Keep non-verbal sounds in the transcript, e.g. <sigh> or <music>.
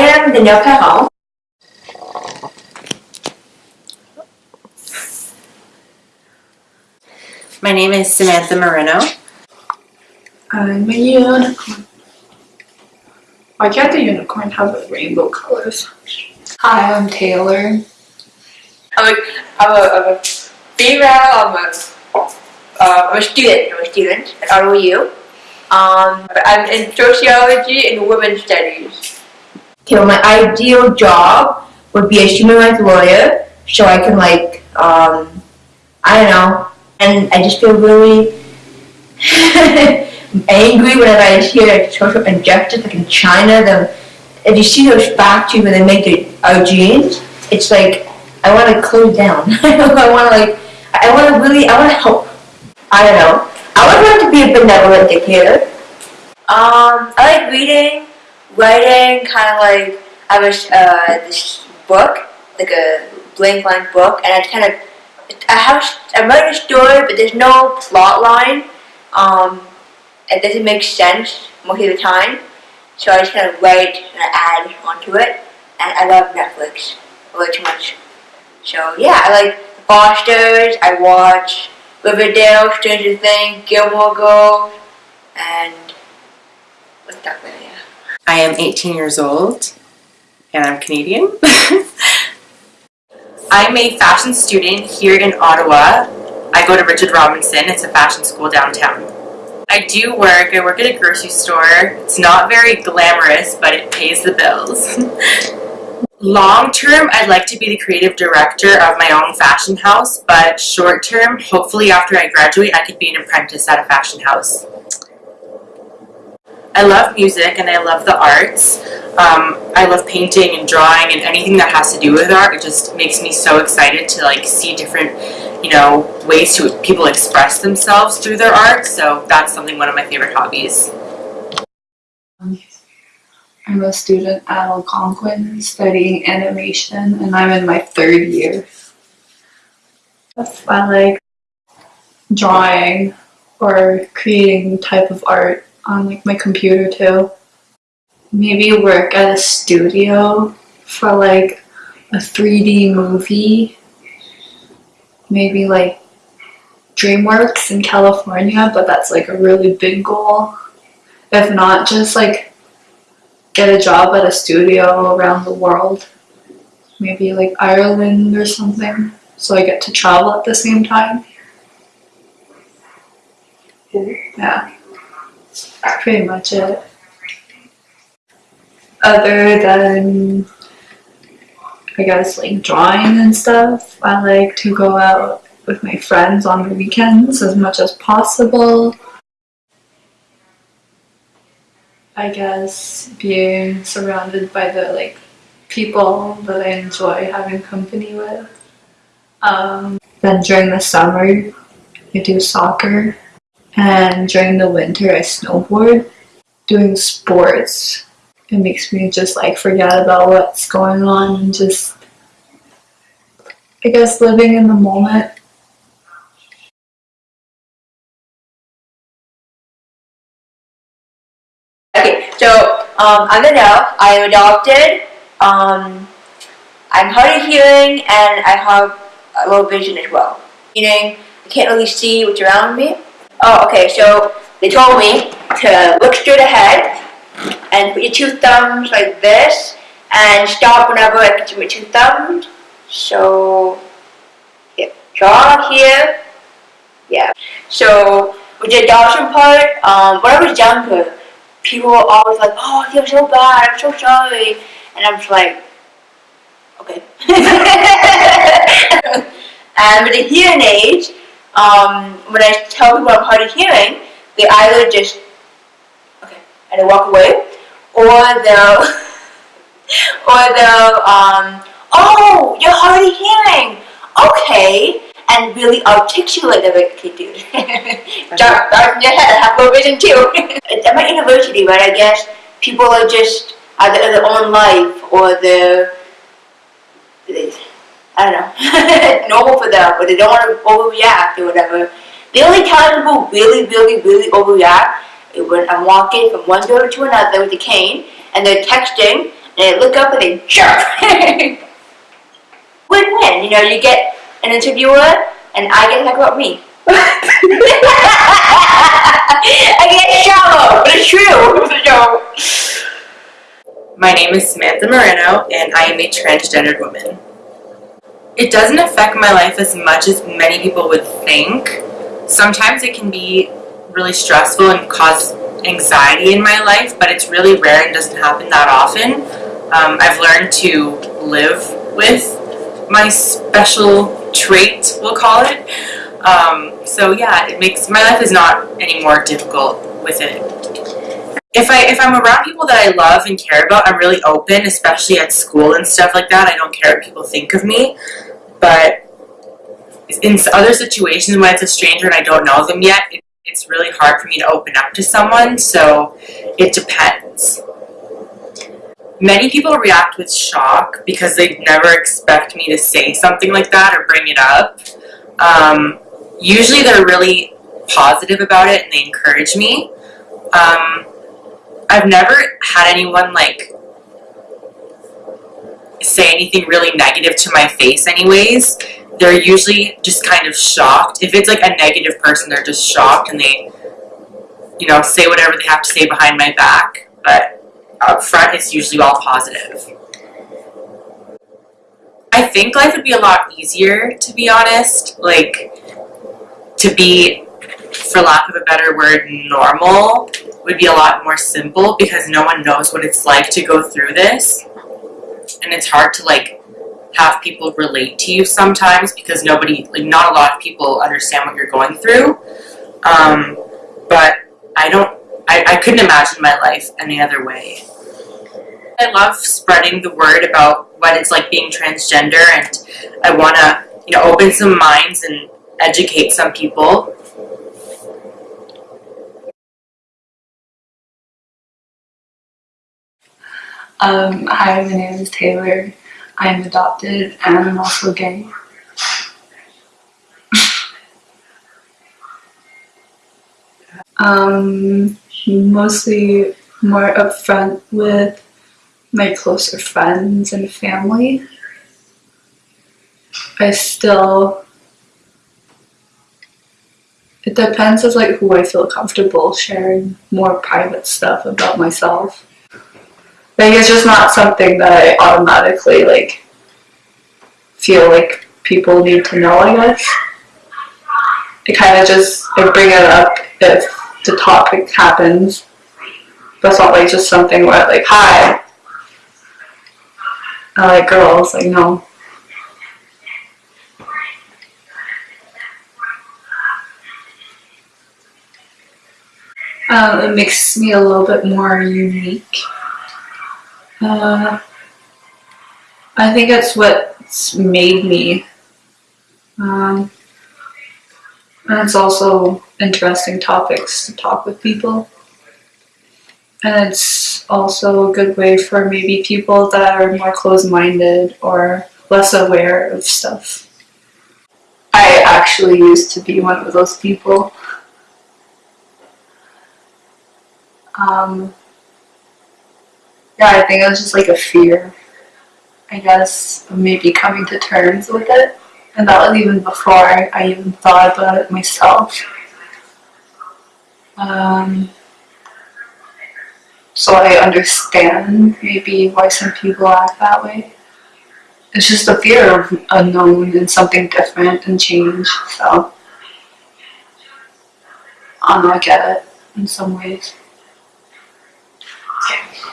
am Danielle Cajon. My name is Samantha Moreno. I'm a unicorn. Why can't the unicorn have rainbow colors? Hi, I'm Taylor. I'm a, I'm a, I'm a female, I'm a, uh, I'm a student, I'm a student at ROU. Um, I'm in sociology and women's studies. My ideal job would be a human rights lawyer, so I can like, um, I don't know, and I just feel really <laughs> angry whenever I hear like, social injustice, like in China, the, if you see those factories where they make the, our jeans, it's like, I want to close down. <laughs> I want to like, I want to really, I want to help. I don't know. I would like to be a benevolent dictator. Um, I like reading, writing, kind of like, I have uh, this book, like a blank line book, and I kind of, I have, I'm writing a story, but there's no plot line. Um, it doesn't make sense most of the time. So I just kind of write and add onto it. And I love Netflix way too much. So yeah, I like Fosters, I watch Riverdale, Stranger Things, Gilmore Girls, and what's that one? I am 18 years old and I'm Canadian. <laughs> I'm a fashion student here in Ottawa. I go to Richard Robinson, it's a fashion school downtown. I do work, I work at a grocery store. It's not very glamorous, but it pays the bills. <laughs> Long term, I'd like to be the creative director of my own fashion house, but short term, hopefully after I graduate, I could be an apprentice at a fashion house. I love music and I love the arts. Um, I love painting and drawing and anything that has to do with art. It just makes me so excited to like see different, you know, ways to people express themselves through their art. So that's something one of my favorite hobbies. I'm a student at Algonquin studying animation and I'm in my third year. I like drawing or creating type of art on like my computer too. Maybe work at a studio for like a 3D movie. Maybe like DreamWorks in California, but that's like a really big goal. If not, just like get a job at a studio around the world. Maybe like Ireland or something. So I get to travel at the same time. Yeah. That's pretty much it. Other than, I guess, like drawing and stuff, I like to go out with my friends on the weekends as much as possible. I guess being surrounded by the like people that I enjoy having company with. Um, then during the summer, I do soccer and during the winter I snowboard. Doing sports, it makes me just like forget about what's going on and just, I guess, living in the moment. Okay, so um, I'm Adele. I adopted. Um, I'm hard of hearing and I have a low vision as well. Meaning I can't really see what's around me. Oh, okay, so they told me to look straight ahead and put your two thumbs like this and stop whenever I to my two thumbs. So, yeah, draw here. Yeah. So, with the adoption part, um, when I was younger, people were always like, oh, feel so bad, I'm so sorry. And I'm just like, okay. <laughs> and with the hearing aids, um, when I tell people I'm hard of hearing, they either just, okay, and they walk away, or they'll, <laughs> or they'll, um, oh, you're hard of hearing, okay, and really articulate the like, okay, dude, <laughs> dark, dark in your head, I have low vision too. <laughs> At my university, right, I guess people are just either in their own life or they're, I don't know, <laughs> normal for them, but they don't want to overreact or whatever. The only time people really, really, really overreact is when I'm walking from one door to another with a cane and they're texting and they look up and they jump. <laughs> Win-win. You know, you get an interviewer, and I get to talk about me. <laughs> I get shallow, but it's true. My name is Samantha Moreno, and I am a transgendered woman. It doesn't affect my life as much as many people would think. Sometimes it can be really stressful and cause anxiety in my life, but it's really rare and doesn't happen that often. Um, I've learned to live with my special trait, we'll call it. Um, so yeah, it makes my life is not any more difficult with it. If I if I'm around people that I love and care about, I'm really open, especially at school and stuff like that. I don't care what people think of me, but in other situations when it's a stranger and I don't know them yet, it, it's really hard for me to open up to someone. So it depends. Many people react with shock because they never expect me to say something like that or bring it up. Um, usually they're really positive about it and they encourage me. Um, I've never had anyone like say anything really negative to my face anyways. They're usually just kind of shocked. If it's like a negative person, they're just shocked and they you know, say whatever they have to say behind my back, but up front it's usually all positive. I think life would be a lot easier to be honest, like to be for lack of a better word normal would be a lot more simple because no one knows what it's like to go through this. And it's hard to like have people relate to you sometimes because nobody like not a lot of people understand what you're going through. Um, but I don't I, I couldn't imagine my life any other way. I love spreading the word about what it's like being transgender and I wanna, you know, open some minds and educate some people. Um, hi, my name is Taylor. I'm adopted and I'm also gay. um, mostly more upfront with my closer friends and family. I still. It depends as like who I feel comfortable sharing more private stuff about myself. Like it's just not something that I automatically like feel like people need to know, I guess. I kind of just I bring it up if the topic happens. But it's not like just something where like, hi, I like girls. Like no. Um, it makes me a little bit more unique. Uh, I think that's what's made me. Um, and it's also interesting topics to talk with people. And it's also a good way for maybe people that are more closed minded or less aware of stuff. I actually used to be one of those people. Um, yeah, I think it was just like a fear, I guess, maybe coming to terms with it. And that was even before I even thought about it myself. Um, so I understand maybe why some people act that way. It's just a fear of unknown and something different and change. So I don't know, I get it in some ways. Yeah.